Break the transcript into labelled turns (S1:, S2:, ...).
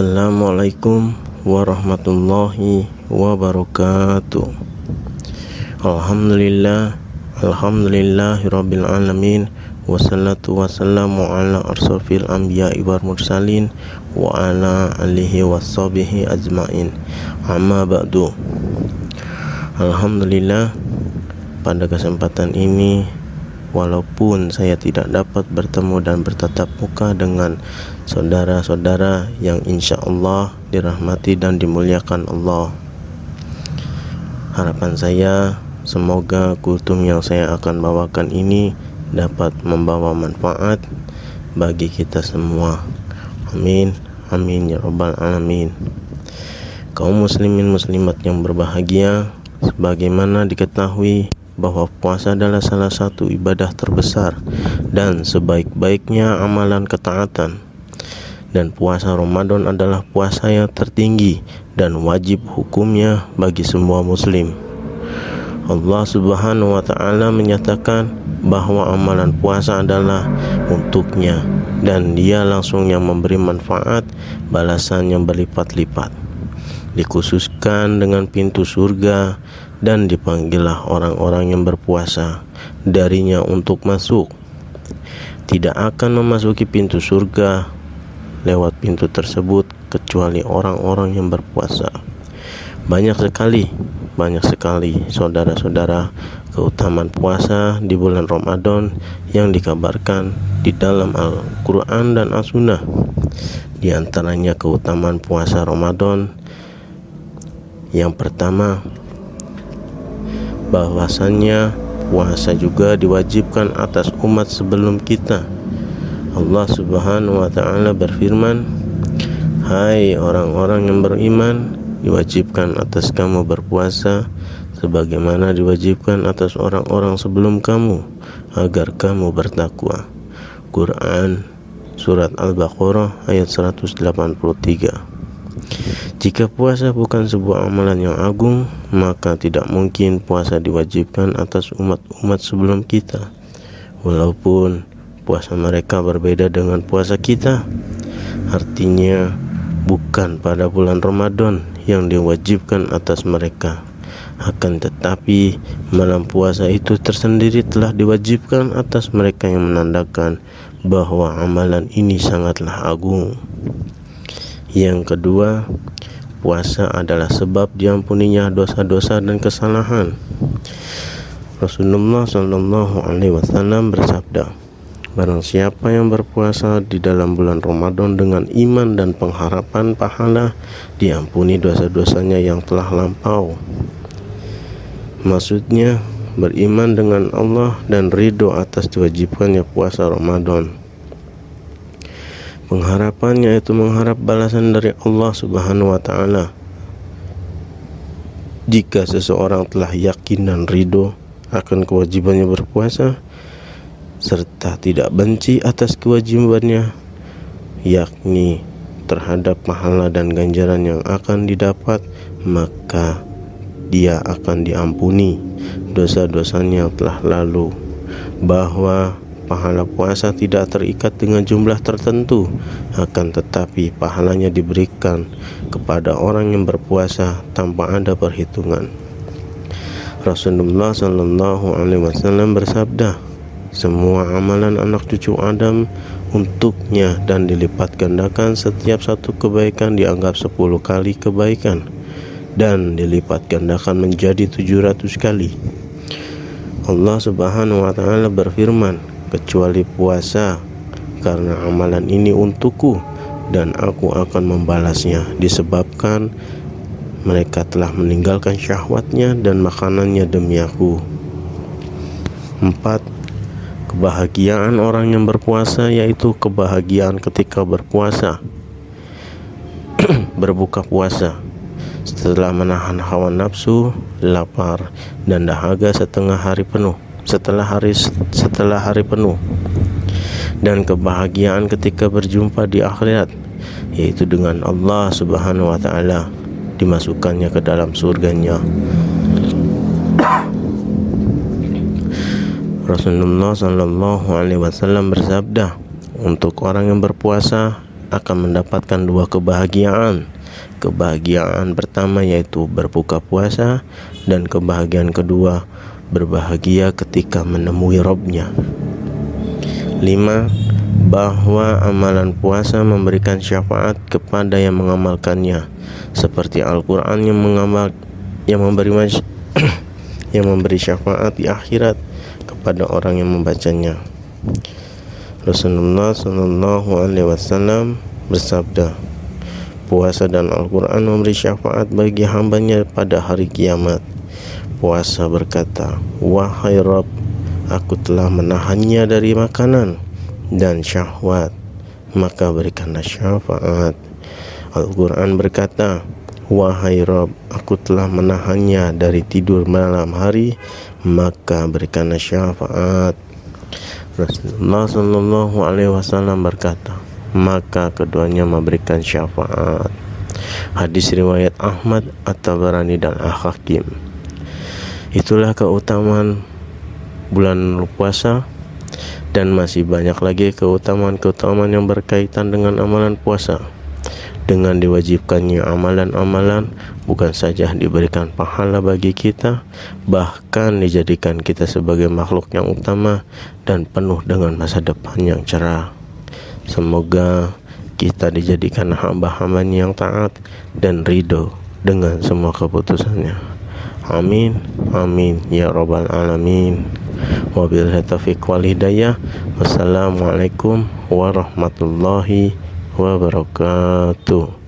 S1: Assalamualaikum warahmatullahi wabarakatuh. Alhamdulillah Alhamdulillahirabbil alamin. Wassalatu wassalamu ala arsafil anbiya'i wal mursalin wa ala alihi washabihi ajmain. Amma ba'du. Alhamdulillah pada kesempatan ini walaupun saya tidak dapat bertemu dan bertatap muka dengan saudara-saudara yang insya Allah dirahmati dan dimuliakan Allah. Harapan saya semoga kultum yang saya akan bawakan ini dapat membawa manfaat bagi kita semua. Amin. Amin ya rabbal alamin. Kaum muslimin muslimat yang berbahagia sebagaimana diketahui bahwa puasa adalah salah satu ibadah terbesar dan sebaik-baiknya amalan ketaatan. Dan puasa Ramadan adalah puasa yang tertinggi dan wajib hukumnya bagi semua muslim. Allah subhanahu wa ta'ala menyatakan bahwa amalan puasa adalah untuknya dan dia langsung yang memberi manfaat balasan yang berlipat-lipat. Dikhususkan dengan pintu surga dan dipanggillah orang-orang yang berpuasa darinya untuk masuk. Tidak akan memasuki pintu surga lewat pintu tersebut kecuali orang-orang yang berpuasa. Banyak sekali banyak sekali saudara-saudara keutamaan puasa di bulan Ramadan yang dikabarkan di dalam Al-Quran dan As-Sunnah. Di antaranya keutamaan puasa Ramadan. Yang pertama bahwasannya puasa juga diwajibkan atas umat sebelum kita. Allah Subhanahu wa taala berfirman, "Hai orang-orang yang beriman, diwajibkan atas kamu berpuasa sebagaimana diwajibkan atas orang-orang sebelum kamu agar kamu bertakwa." Quran Surat Al-Baqarah ayat 183 jika puasa bukan sebuah amalan yang agung, maka tidak mungkin puasa diwajibkan atas umat-umat sebelum kita. Walaupun puasa mereka berbeda dengan puasa kita, artinya bukan pada bulan Ramadan yang diwajibkan atas mereka. Akan tetapi, malam puasa itu tersendiri telah diwajibkan atas mereka yang menandakan bahwa amalan ini sangatlah agung. Yang kedua, puasa adalah sebab diampuninya dosa-dosa dan kesalahan. Rasulullah Shallallahu Alaihi Wasallam bersabda, Barang siapa yang berpuasa di dalam bulan Ramadan dengan iman dan pengharapan pahala, diampuni dosa-dosanya yang telah lampau. Maksudnya, beriman dengan Allah dan ridho atas diwajibkannya puasa Ramadan. Pengharapannya itu mengharap balasan dari Allah Subhanahu wa taala. Jika seseorang telah yakin dan ridho akan kewajibannya berpuasa serta tidak benci atas kewajibannya yakni terhadap pahala dan ganjaran yang akan didapat maka dia akan diampuni dosa-dosanya yang telah lalu bahwa pahala puasa tidak terikat dengan jumlah tertentu akan tetapi pahalanya diberikan kepada orang yang berpuasa tanpa ada perhitungan. Rasulullah Shallallahu Alaihi Wasallam bersabda semua amalan anak cucu Adam untuknya dan dilipat gandakan setiap satu kebaikan dianggap 10 kali kebaikan dan dilipat gandakan menjadi 700 kali. Allah subhanahu wa ta'ala berfirman kecuali puasa karena amalan ini untukku dan aku akan membalasnya disebabkan mereka telah meninggalkan syahwatnya dan makanannya demi aku. 4 kebahagiaan orang yang berpuasa yaitu kebahagiaan ketika berpuasa. Berbuka puasa. Setelah menahan hawa nafsu, lapar, dan dahaga setengah hari penuh setelah hari setelah hari penuh dan kebahagiaan ketika berjumpa di akhirat yaitu dengan Allah Subhanahu wa taala dimasukkannya ke dalam surganya Rasulullah Shallallahu alaihi wasallam bersabda untuk orang yang berpuasa akan mendapatkan dua kebahagiaan. Kebahagiaan pertama yaitu berbuka puasa dan kebahagiaan kedua berbahagia ketika menemui Robnya. 5. Bahwa amalan puasa memberikan syafaat kepada yang mengamalkannya seperti Al-Quran yang yang memberi yang memberi syafaat di akhirat kepada orang yang membacanya. Rasulullah Wasallam bersabda, Puasa dan Al-Quran memberi syafaat bagi hambanya pada hari kiamat. Puasa berkata, Wahai Rabb, aku telah menahannya dari makanan dan syahwat, maka berikanlah syafaat. Al-Quran berkata, Wahai Rabb, aku telah menahannya dari tidur malam hari, maka berikanlah syafaat. Rasulullah Shallallahu Wasallam berkata, maka keduanya memberikan syafaat. Hadis riwayat Ahmad At-Tabarani dan Al-Hakim. Itulah keutamaan bulan puasa dan masih banyak lagi keutamaan-keutamaan yang berkaitan dengan amalan puasa. Dengan diwajibkannya amalan-amalan bukan saja diberikan pahala bagi kita, bahkan dijadikan kita sebagai makhluk yang utama dan penuh dengan masa depan yang cerah. Semoga kita dijadikan hamba-hamba yang taat dan ridho dengan semua keputusannya. Amin, amin ya robbal alamin. Wabillahi taufiq wal hidayah. Wassalamualaikum warahmatullahi wabarakatuh.